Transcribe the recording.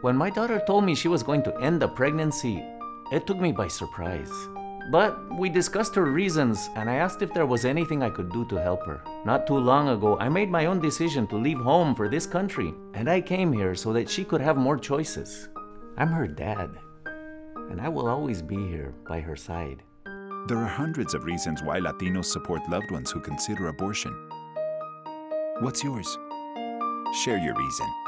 When my daughter told me she was going to end the pregnancy, it took me by surprise. But we discussed her reasons, and I asked if there was anything I could do to help her. Not too long ago, I made my own decision to leave home for this country, and I came here so that she could have more choices. I'm her dad, and I will always be here by her side. There are hundreds of reasons why Latinos support loved ones who consider abortion. What's yours? Share your reason.